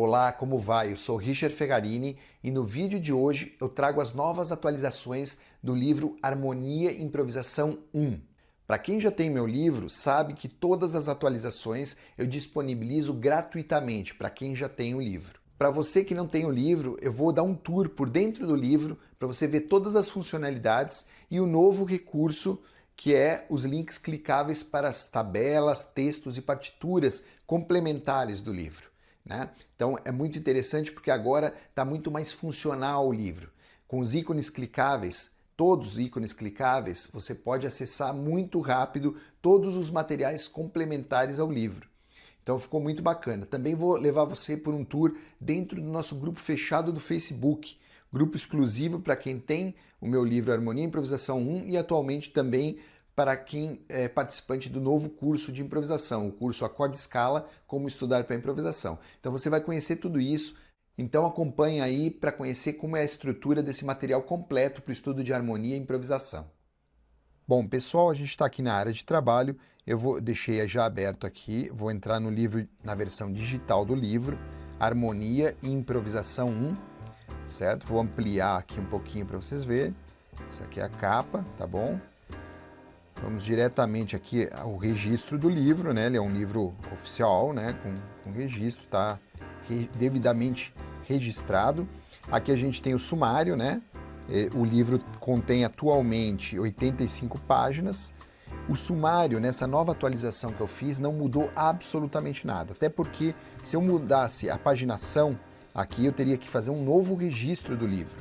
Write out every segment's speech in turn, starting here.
Olá, como vai? Eu sou Richard Fegarini e no vídeo de hoje eu trago as novas atualizações do livro Harmonia e Improvisação 1. Para quem já tem meu livro, sabe que todas as atualizações eu disponibilizo gratuitamente para quem já tem o livro. Para você que não tem o livro, eu vou dar um tour por dentro do livro para você ver todas as funcionalidades e o novo recurso que é os links clicáveis para as tabelas, textos e partituras complementares do livro. Né? Então é muito interessante porque agora está muito mais funcional o livro. Com os ícones clicáveis, todos os ícones clicáveis, você pode acessar muito rápido todos os materiais complementares ao livro. Então ficou muito bacana. Também vou levar você por um tour dentro do nosso grupo fechado do Facebook, grupo exclusivo para quem tem o meu livro Harmonia e Improvisação 1 e atualmente também para quem é participante do novo curso de improvisação, o curso Acorde Escala, Como Estudar para Improvisação. Então você vai conhecer tudo isso, então acompanhe aí para conhecer como é a estrutura desse material completo para o estudo de harmonia e improvisação. Bom, pessoal, a gente está aqui na área de trabalho, eu vou deixei já aberto aqui, vou entrar no livro, na versão digital do livro, Harmonia e Improvisação 1, certo? Vou ampliar aqui um pouquinho para vocês verem, essa aqui é a capa, tá bom? Vamos diretamente aqui ao registro do livro, né? Ele é um livro oficial, né? Com, com registro, tá re, devidamente registrado. Aqui a gente tem o sumário, né? O livro contém atualmente 85 páginas. O sumário, nessa nova atualização que eu fiz, não mudou absolutamente nada. Até porque se eu mudasse a paginação aqui, eu teria que fazer um novo registro do livro.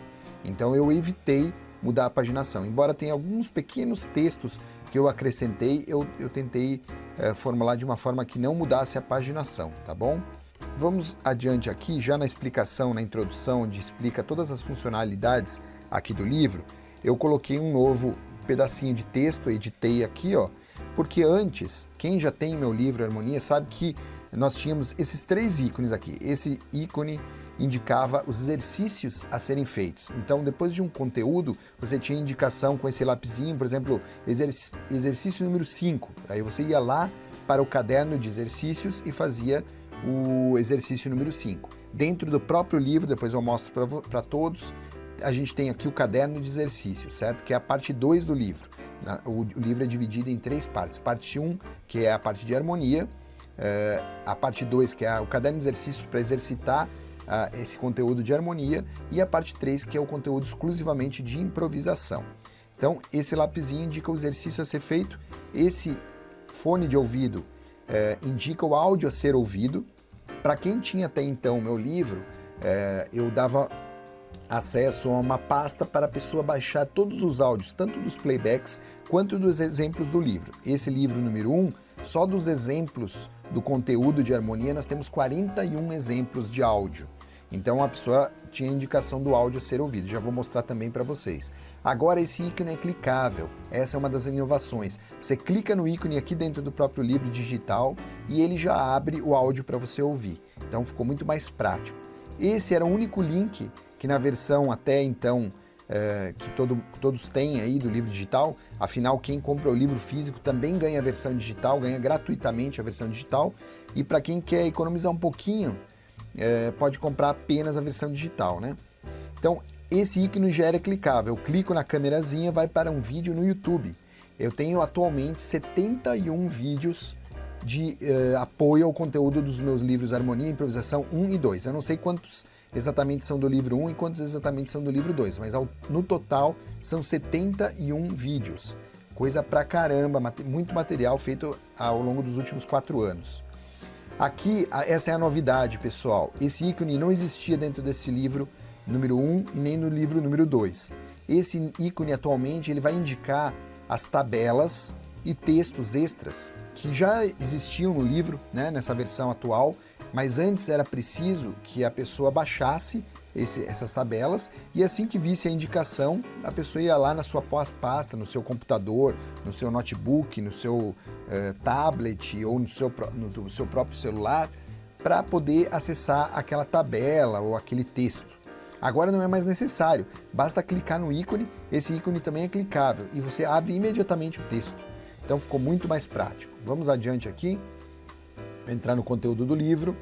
Então eu evitei mudar a paginação. Embora tenha alguns pequenos textos que eu acrescentei, eu, eu tentei é, formular de uma forma que não mudasse a paginação, tá bom? Vamos adiante aqui, já na explicação, na introdução, onde explica todas as funcionalidades aqui do livro, eu coloquei um novo pedacinho de texto, editei aqui, ó, porque antes, quem já tem meu livro Harmonia sabe que nós tínhamos esses três ícones aqui. Esse ícone indicava os exercícios a serem feitos. Então, depois de um conteúdo, você tinha indicação com esse lapisinho, por exemplo, exercício número 5. Aí você ia lá para o caderno de exercícios e fazia o exercício número 5. Dentro do próprio livro, depois eu mostro para todos, a gente tem aqui o caderno de exercícios, certo? Que é a parte 2 do livro. O, livro é dividido em três partes. Parte 1, um, que é a parte de harmonia, eh, a parte 2, que é o caderno de exercícios para exercitar uh, esse conteúdo de harmonia, e a parte 3, que é o conteúdo exclusivamente de improvisação. Então, esse lapisinho indica o exercício a ser feito, esse fone de ouvido uh, indica o áudio a ser ouvido. Para quem tinha até então o meu livro, uh, eu dava acesso a uma pasta para a pessoa baixar todos os áudios, tanto dos playbacks quanto dos exemplos do livro. Esse livro número 1, um, só dos exemplos do conteúdo de harmonia, nós temos 41 exemplos de áudio. Então a pessoa tinha indicação do áudio a ser ouvido, já vou mostrar também para vocês. Agora esse ícone é clicável, essa é uma das inovações. Você clica no ícone aqui dentro do próprio livro digital e ele já abre o áudio para você ouvir. Então ficou muito mais prático. Esse era o único link que na versão até então é, que todo, todos têm aí do livro digital, afinal quem compra o livro físico também ganha a versão digital, ganha gratuitamente a versão digital, e para quem quer economizar um pouquinho, é, pode comprar apenas a versão digital, né? Então, esse ícone já era clicável. Eu clico na câmerazinha, vai para um vídeo no YouTube. Eu tenho atualmente 71 vídeos de uh, apoio ao conteúdo dos meus livros Harmonia e Improvisação 1 e 2. Eu não sei quantos exatamente são do livro 1 e quantos exatamente são do livro 2, mas ao, no total são 71 vídeos. Coisa pra caramba, muito material feito ao longo dos últimos quatro anos. Aqui, essa é a novidade, pessoal. Esse ícone não existia dentro desse livro número 1 e nem no livro número 2. Esse ícone, atualmente, ele vai indicar as tabelas e textos extras que já existiam no livro, né, nessa versão atual, mas antes era preciso que a pessoa baixasse esse, essas tabelas e assim que visse a indicação, a pessoa ia lá na sua pasta, no seu computador, no seu notebook, no seu uh, tablet ou no seu, no, no seu próprio celular para poder acessar aquela tabela ou aquele texto. Agora não é mais necessário, basta clicar no ícone, esse ícone também é clicável e você abre imediatamente o texto. Então ficou muito mais prático. Vamos adiante aqui, entrar no conteúdo do livro.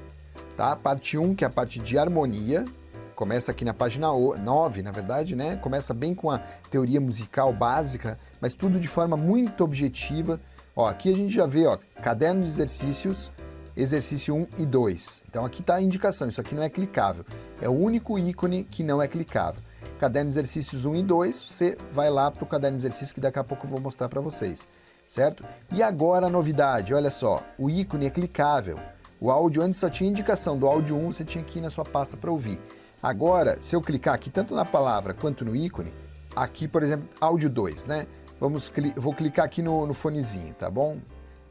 tá? Parte 1, que é a parte de harmonia, começa aqui na página 9, na verdade, né? Começa bem com a teoria musical básica, mas tudo de forma muito objetiva. Ó, aqui a gente já vê, ó, caderno de exercícios, exercício 1 e 2. Então aqui está a indicação, isso aqui não é clicável. É o único ícone que não é clicável. Caderno de exercícios 1 e 2, você vai lá para o caderno de exercícios que daqui a pouco eu vou mostrar para vocês, certo? E agora a novidade, olha só, o ícone é clicável. O áudio antes só tinha indicação do áudio 1, você tinha que ir na sua pasta para ouvir. Agora, se eu clicar aqui tanto na palavra quanto no ícone, aqui, por exemplo, áudio 2, né? Vamos, vou clicar aqui no, no fonezinho, tá bom?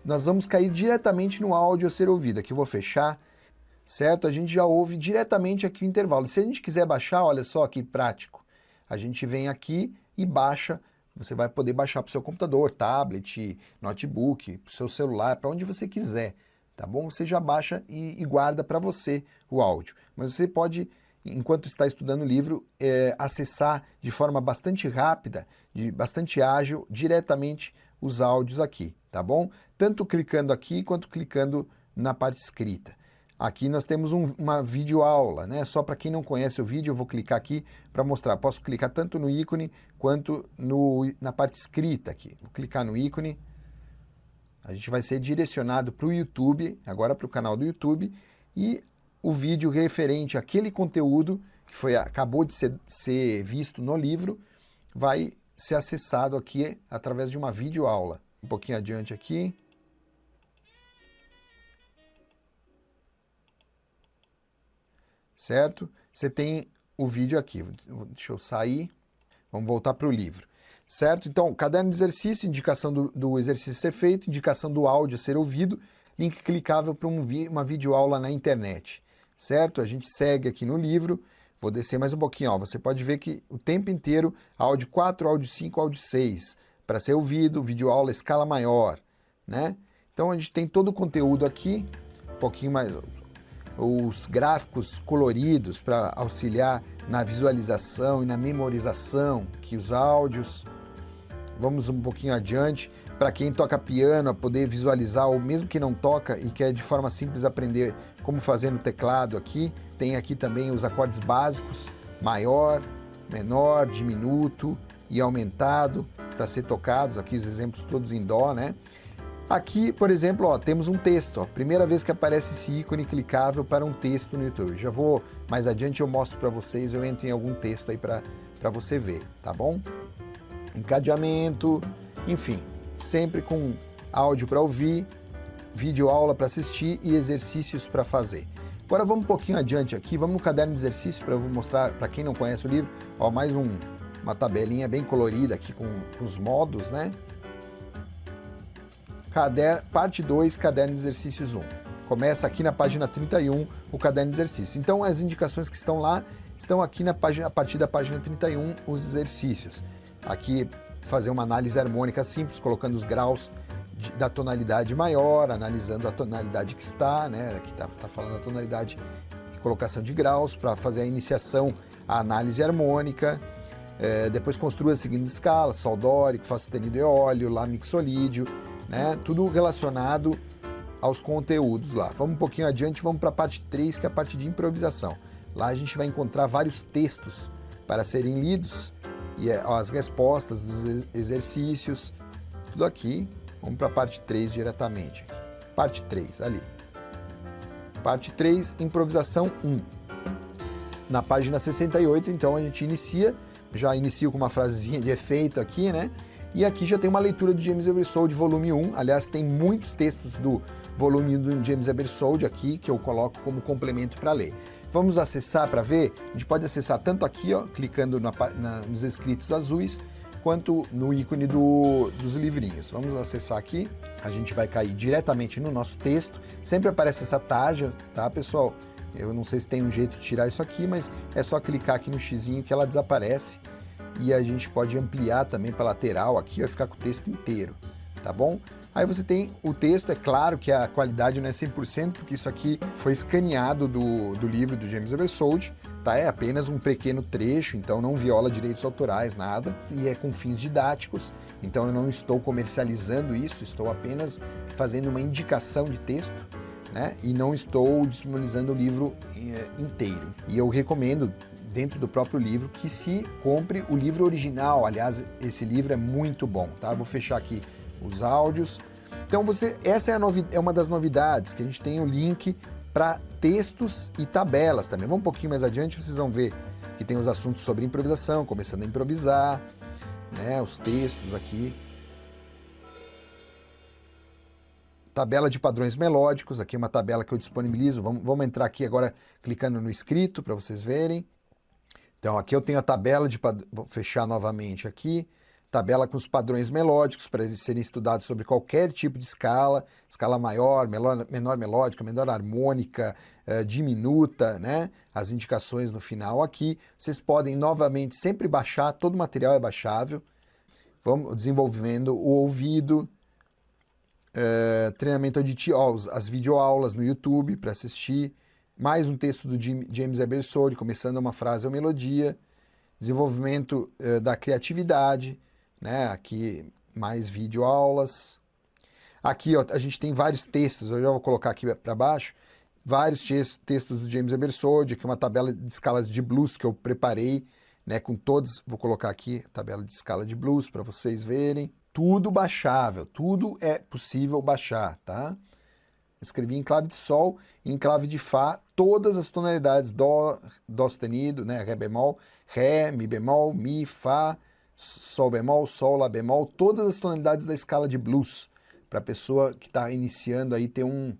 Nós vamos cair diretamente no áudio a ser ouvido. Aqui eu vou fechar, certo? A gente já ouve diretamente aqui o intervalo. Se a gente quiser baixar, olha só que prático. A gente vem aqui e baixa. Você vai poder baixar para o seu computador, tablet, notebook, para o seu celular, para onde você quiser, tá bom? Você já baixa e, e guarda para você o áudio. Mas você pode enquanto está estudando o livro, é, acessar de forma bastante rápida, de bastante ágil, diretamente os áudios aqui, tá bom? Tanto clicando aqui quanto clicando na parte escrita. Aqui nós temos um, uma videoaula, né? Só para quem não conhece o vídeo, eu vou clicar aqui para mostrar. Posso clicar tanto no ícone quanto no, na parte escrita aqui. Vou clicar no ícone. A gente vai ser direcionado para o YouTube, agora para o canal do YouTube, e o vídeo referente àquele conteúdo que foi, acabou de ser, ser visto no livro vai ser acessado aqui através de uma videoaula. Um pouquinho adiante aqui. Certo? Você tem o vídeo aqui. Deixa eu sair. Vamos voltar para o livro. Certo? Então, caderno de exercício, indicação do, do exercício ser feito, indicação do áudio ser ouvido, link clicável para um, uma videoaula na internet certo? A gente segue aqui no livro, vou descer mais um pouquinho, ó, você pode ver que o tempo inteiro, áudio 4, áudio 5, áudio 6, para ser ouvido, vídeo aula escala maior, né? Então a gente tem todo o conteúdo aqui, um pouquinho mais, os gráficos coloridos para auxiliar na visualização e na memorização, que os áudios, vamos um pouquinho adiante, para quem toca piano, a poder visualizar, ou mesmo que não toca e quer de forma simples aprender como fazer no teclado aqui. Tem aqui também os acordes básicos, maior, menor, diminuto e aumentado para ser tocados, aqui os exemplos todos em dó, né? Aqui, por exemplo, ó, temos um texto, ó, primeira vez que aparece esse ícone clicável para um texto no YouTube. Já vou, mais adiante eu mostro para vocês, eu entro em algum texto aí para você ver, tá bom? Encadeamento, enfim, sempre com áudio para ouvir, vídeo aula para assistir e exercícios para fazer. Agora vamos um pouquinho adiante aqui, vamos no caderno de exercícios para mostrar para quem não conhece o livro, ó, mais um, uma tabelinha bem colorida aqui com, com os modos, né? Cader, parte 2, caderno de exercícios 1. Começa aqui na página 31 o caderno de exercícios. Então as indicações que estão lá estão aqui na página, a partir da página 31 os exercícios. Aqui fazer uma análise harmônica simples, colocando os graus de, da tonalidade maior, analisando a tonalidade que está, né? Aqui está tá falando a tonalidade e colocação de graus para fazer a iniciação, a análise harmônica. É, depois construa as seguintes escalas, sol dórico, fá sustenido e óleo, lá mixolídio, né? Tudo relacionado aos conteúdos lá. Vamos um pouquinho adiante, vamos para a parte 3, que é a parte de improvisação. Lá a gente vai encontrar vários textos para serem lidos e é, as respostas dos exercícios, tudo aqui. Vamos para a parte 3 diretamente. Parte 3, ali. Parte 3, improvisação 1. Na página 68, então, a gente inicia, já inicio com uma frasezinha de efeito aqui, né? E aqui já tem uma leitura do James Ebersold, volume 1. Aliás, tem muitos textos do volume do James Ebersold aqui, que eu coloco como complemento para ler. Vamos acessar para ver? A gente pode acessar tanto aqui, ó, clicando na, na, nos escritos azuis, quanto no ícone do, dos livrinhos. Vamos acessar aqui, a gente vai cair diretamente no nosso texto. Sempre aparece essa tarja, tá, pessoal? Eu não sei se tem um jeito de tirar isso aqui, mas é só clicar aqui no xizinho que ela desaparece. E a gente pode ampliar também para lateral aqui, vai ficar com o texto inteiro, tá bom? Aí você tem o texto, é claro que a qualidade não é 100%, porque isso aqui foi escaneado do, do livro do James Eversold, tá? É apenas um pequeno trecho, então não viola direitos autorais, nada, e é com fins didáticos, então eu não estou comercializando isso, estou apenas fazendo uma indicação de texto, né? E não estou disponibilizando o livro é, inteiro. E eu recomendo, dentro do próprio livro, que se compre o livro original. Aliás, esse livro é muito bom, tá? Vou fechar aqui os áudios. Então, você, essa é, é uma das novidades, que a gente tem o link para textos e tabelas também. Vamos um pouquinho mais adiante, vocês vão ver que tem os assuntos sobre improvisação, começando a improvisar, né, os textos aqui. Tabela de padrões melódicos, aqui é uma tabela que eu disponibilizo. Vamos, vamos entrar aqui agora clicando no escrito para vocês verem. Então aqui eu tenho a tabela de... Vou fechar novamente aqui tabela com os padrões melódicos para eles serem estudados sobre qualquer tipo de escala, escala maior, menor, menor melódica, menor harmônica, uh, diminuta, né? As indicações no final aqui. Vocês podem novamente sempre baixar, todo o material é baixável. Vamos desenvolvendo o ouvido, uh, treinamento auditivo, ó, as videoaulas no YouTube para assistir, mais um texto do James Ebersole, começando uma frase ou melodia, desenvolvimento uh, da criatividade, né? Aqui mais videoaulas. Aqui ó, a gente tem vários textos, eu já vou colocar aqui para baixo, vários textos do James Ebersole, aqui uma tabela de escalas de blues que eu preparei, né, com todos, vou colocar aqui a tabela de escala de blues para vocês verem. Tudo baixável, tudo é possível baixar, tá? Escrevi em clave de sol e em clave de fá todas as tonalidades dó, dó sustenido, né, ré bemol, ré, mi bemol, mi, fá, Sol bemol, Sol, Lá bemol, todas as tonalidades da escala de blues, para a pessoa que está iniciando aí ter um,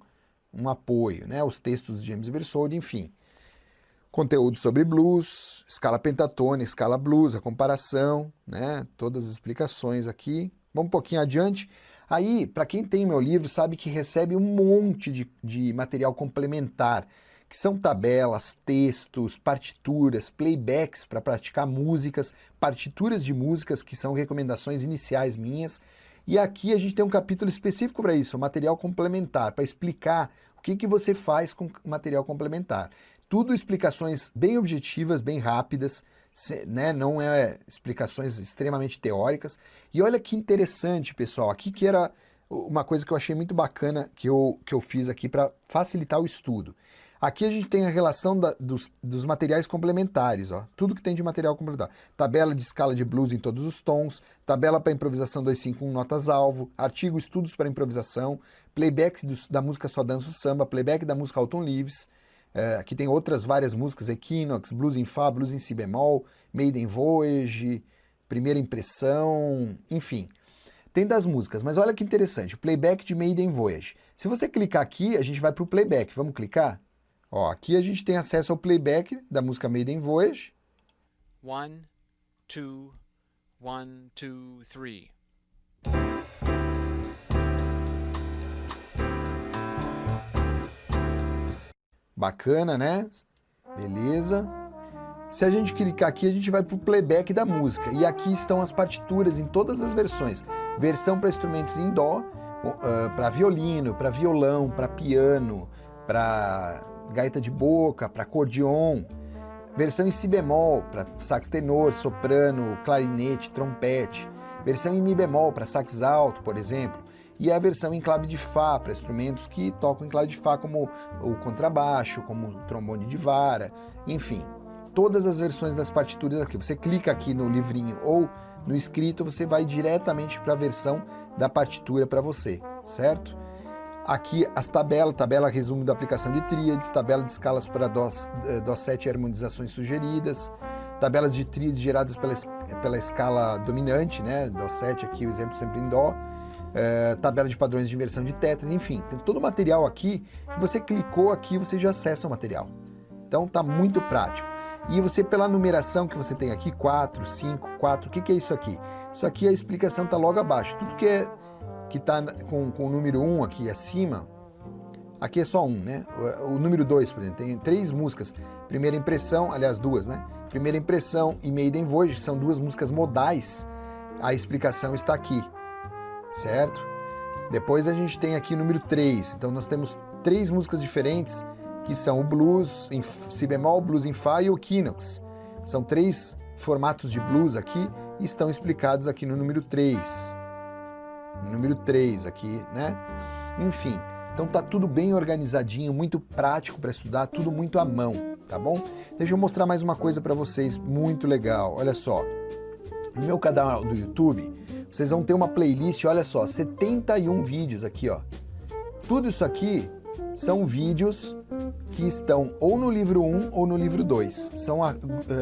um apoio, né? Os textos de James Bersole, enfim. Conteúdo sobre blues, escala pentatônica, escala blues, a comparação, né? Todas as explicações aqui. Vamos um pouquinho adiante. Aí, para quem tem meu livro, sabe que recebe um monte de, de material complementar que são tabelas, textos, partituras, playbacks para praticar músicas, partituras de músicas que são recomendações iniciais minhas. E aqui a gente tem um capítulo específico para isso, material complementar, para explicar o que, que você faz com material complementar. Tudo explicações bem objetivas, bem rápidas, né? não é explicações extremamente teóricas. E olha que interessante, pessoal, aqui que era uma coisa que eu achei muito bacana que eu, que eu fiz aqui para facilitar o estudo. Aqui a gente tem a relação da, dos, dos, materiais complementares, ó, tudo que tem de material complementar. Tabela de escala de blues em todos os tons, tabela para improvisação 251 notas-alvo, artigo estudos para improvisação, playback do, da música Só Danço Samba, playback da música Alton Leaves, é, aqui tem outras várias músicas, Equinox, Blues em Fá, Blues em Si bemol, Maiden Voyage, Primeira Impressão, enfim. Tem das músicas, mas olha que interessante, o playback de Maiden Voyage. Se você clicar aqui, a gente vai para o playback, vamos clicar? Ó, aqui a gente tem acesso ao playback da música Maiden Voyage. One, two, one, two, three. Bacana, né? Beleza. Se a gente clicar aqui, a gente vai para o playback da música. E aqui estão as partituras em todas as versões. Versão para instrumentos em dó, uh, para violino, para violão, para piano, para gaita de boca, para acordeon, versão em si bemol para sax tenor, soprano, clarinete, trompete, versão em mi bemol para sax alto, por exemplo, e a versão em clave de Fá para instrumentos que tocam em clave de Fá, como o contrabaixo, como o trombone de vara, enfim. Todas as versões das partituras aqui. Você clica aqui no livrinho ou no escrito, você vai diretamente para a versão da partitura para você, certo? Aqui as tabelas, tabela resumo da aplicação de tríades, tabela de escalas para Dó, eh, Dó 7 e harmonizações sugeridas, tabelas de tríades geradas pela, pela escala dominante, né? Dó 7 aqui, o exemplo sempre em Dó, é, tabela de padrões de inversão de tetras, enfim, tem todo o material aqui, você clicou aqui, você já acessa o material. Então tá muito prático. E você, pela numeração que você tem aqui, 4, 5, 4, o que, que é isso aqui? Isso aqui, a explicação está logo abaixo. Tudo que é que está com, com o número 1 aqui acima, aqui é só um, né? O, o número 2, por exemplo, tem três músicas. Primeira Impressão, aliás, duas, né? Primeira Impressão e Maiden Voyage são duas músicas modais. A explicação está aqui, certo? Depois a gente tem aqui o número 3. Então nós temos três músicas diferentes, que são o blues em si bemol, blues em fá e o equinox. São três formatos de blues aqui e estão explicados aqui no número 3 número 3 aqui, né? Enfim, Então tá tudo bem organizadinho, muito prático para estudar, tudo muito à mão, tá bom? Deixa eu mostrar mais uma coisa para vocês, muito legal. Olha só, no meu canal do YouTube, vocês vão ter uma playlist, olha só, 71 vídeos aqui, ó. Tudo isso aqui são vídeos que estão ou no livro 1 ou no livro 2. São uh,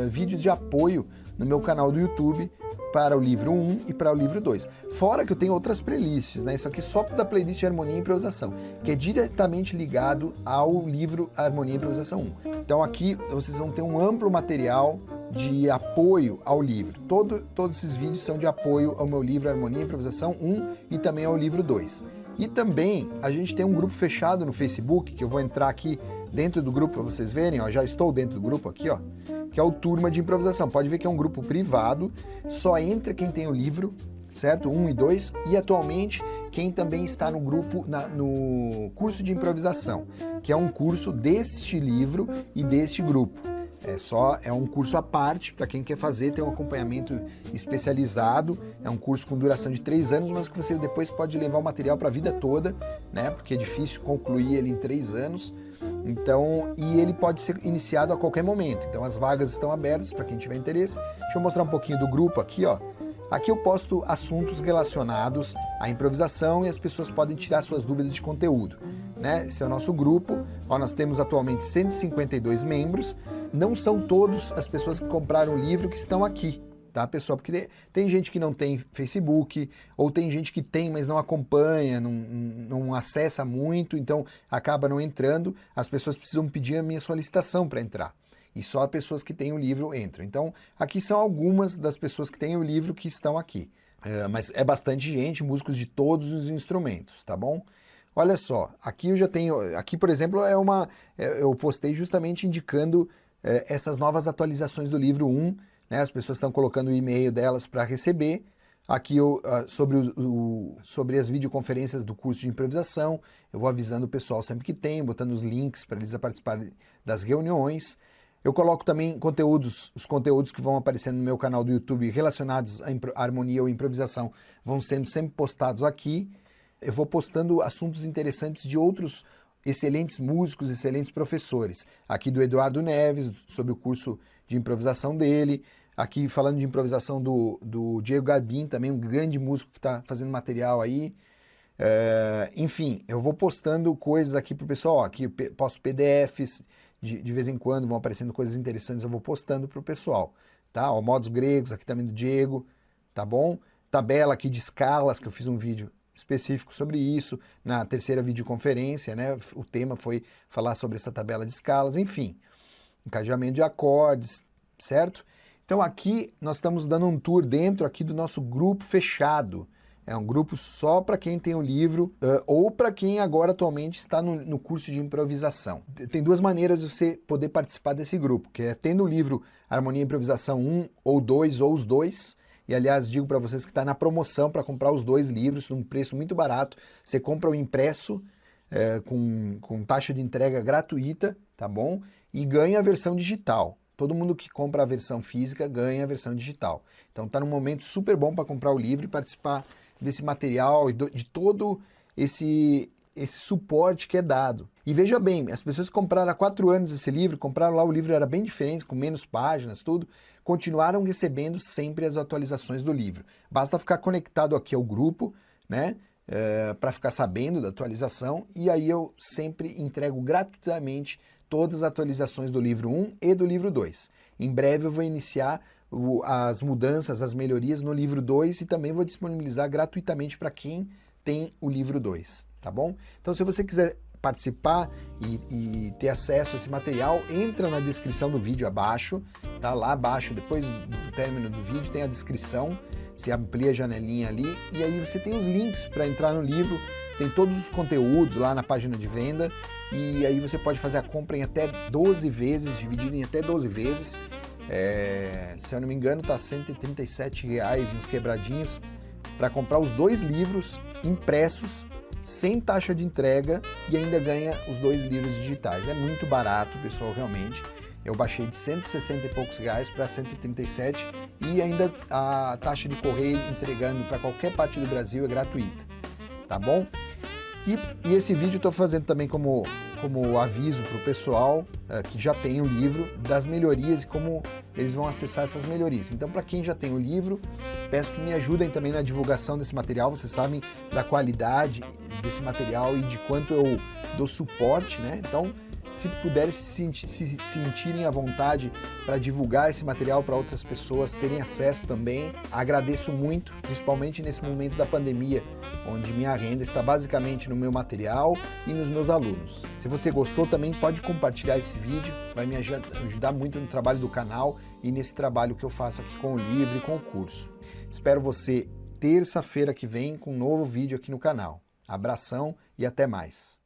vídeos de apoio no meu canal do YouTube para o livro 1 e para o livro 2. Fora que eu tenho outras playlists, né? Isso aqui só da playlist de Harmonia e Improvisação, que é diretamente ligado ao livro Harmonia e Improvisação 1. Então aqui vocês vão ter um amplo material de apoio ao livro. Todo, todos esses vídeos são de apoio ao meu livro Harmonia e Improvisação 1 e também ao livro 2. E também a gente tem um grupo fechado no Facebook, que eu vou entrar aqui dentro do grupo para vocês verem, ó, já estou dentro do grupo aqui, ó, que é o Turma de Improvisação. Pode ver que é um grupo privado, só entra quem tem o livro, certo? Um e dois, e atualmente quem também está no grupo, na, no curso de improvisação, que é um curso deste livro e deste grupo. É só é um curso à parte para quem quer fazer, tem um acompanhamento especializado. É um curso com duração de três anos, mas que você depois pode levar o material para a vida toda, né? Porque é difícil concluir ele em três anos. Então, e ele pode ser iniciado a qualquer momento. Então, as vagas estão abertas para quem tiver interesse. Deixa eu mostrar um pouquinho do grupo aqui, ó. Aqui eu posto assuntos relacionados à improvisação e as pessoas podem tirar suas dúvidas de conteúdo. Né? Esse é o nosso grupo. Ó, nós temos atualmente 152 membros não são todos as pessoas que compraram o livro que estão aqui, tá, pessoal? Porque tem gente que não tem Facebook, ou tem gente que tem, mas não acompanha, não, não acessa muito, então acaba não entrando. As pessoas precisam pedir a minha solicitação para entrar. E só as pessoas que têm o livro entram. Então, aqui são algumas das pessoas que têm o livro que estão aqui. É, mas é bastante gente, músicos de todos os instrumentos, tá bom? Olha só, aqui eu já tenho, aqui por exemplo é uma, é, eu postei justamente indicando é, essas novas atualizações do livro 1, né, as pessoas estão colocando o e-mail delas para receber. Aqui eu, uh, sobre, o, o, sobre as videoconferências do curso de improvisação, eu vou avisando o pessoal sempre que tem, botando os links para eles participarem das reuniões. Eu coloco também conteúdos, os conteúdos que vão aparecendo no meu canal do YouTube relacionados à harmonia ou improvisação vão sendo sempre postados aqui. Eu vou postando assuntos interessantes de outros excelentes músicos, excelentes professores. Aqui do Eduardo Neves, sobre o curso de improvisação dele. Aqui falando de improvisação do, do Diego Garbin, também um grande músico que está fazendo material aí. É, enfim, eu vou postando coisas aqui para o pessoal. Ó, aqui posto PDFs, de, de vez em quando vão aparecendo coisas interessantes, eu vou postando para o pessoal. Tá? Ó, modos gregos, aqui também do Diego, tá bom? Tabela aqui de escalas, que eu fiz um vídeo específico sobre isso, na terceira videoconferência, né, o tema foi falar sobre essa tabela de escalas, enfim, encadeamento de acordes, certo? Então aqui nós estamos dando um tour dentro aqui do nosso grupo fechado, é um grupo só para quem tem o livro uh, ou para quem agora atualmente está no, no, curso de improvisação. Tem duas maneiras de você poder participar desse grupo, que é tendo o livro Harmonia e Improvisação 1 ou 2 ou os dois, e aliás, digo para vocês que está na promoção para comprar os dois livros num preço muito barato. Você compra o impresso é, com, com taxa de entrega gratuita, tá bom? E ganha a versão digital. Todo mundo que compra a versão física ganha a versão digital. Então está num momento super bom para comprar o livro e participar desse material e de todo esse, esse suporte que é dado. E veja bem, as pessoas que compraram há quatro anos esse livro, compraram lá, o livro era bem diferente, com menos páginas, tudo, continuaram recebendo sempre as atualizações do livro. Basta ficar conectado aqui ao grupo, né, é, para ficar sabendo da atualização, e aí eu sempre entrego gratuitamente todas as atualizações do livro 1 e do livro 2. Em breve eu vou iniciar o, as mudanças, as melhorias no livro 2 e também vou disponibilizar gratuitamente para quem tem o livro 2, tá bom? Então se você quiser participar e, e, ter acesso a esse material, entra na descrição do vídeo abaixo, tá? Lá abaixo, depois do término do vídeo, tem a descrição, você amplia a janelinha ali e aí você tem os links para entrar no livro, tem todos os conteúdos lá na página de venda e aí você pode fazer a compra em até 12 vezes, dividido em até 12 vezes. É, se eu não me engano, tá 137 reais uns quebradinhos para comprar os dois livros impressos sem taxa de entrega e ainda ganha os dois livros digitais. É muito barato, pessoal, realmente. Eu baixei de 160 e poucos reais para 137 e ainda a taxa de correio entregando para qualquer parte do Brasil é gratuita, tá bom? E, e esse vídeo estou fazendo também como, como aviso para o pessoal uh, que já tem o livro das melhorias e como eles vão acessar essas melhorias. Então, para quem já tem o livro, peço que me ajudem também na divulgação desse material. Vocês sabem da qualidade desse material e de quanto eu dou suporte, né? Então, se puderem se, se sentirem à vontade para divulgar esse material para outras pessoas, terem acesso também, agradeço muito, principalmente nesse momento da pandemia, onde minha renda está basicamente no meu material e nos meus alunos. Se você gostou, também pode compartilhar esse vídeo, vai me ajudar muito no trabalho do canal e nesse trabalho que eu faço aqui com o livro e com o curso. Espero você terça-feira que vem com um novo vídeo aqui no canal. Abração e até mais!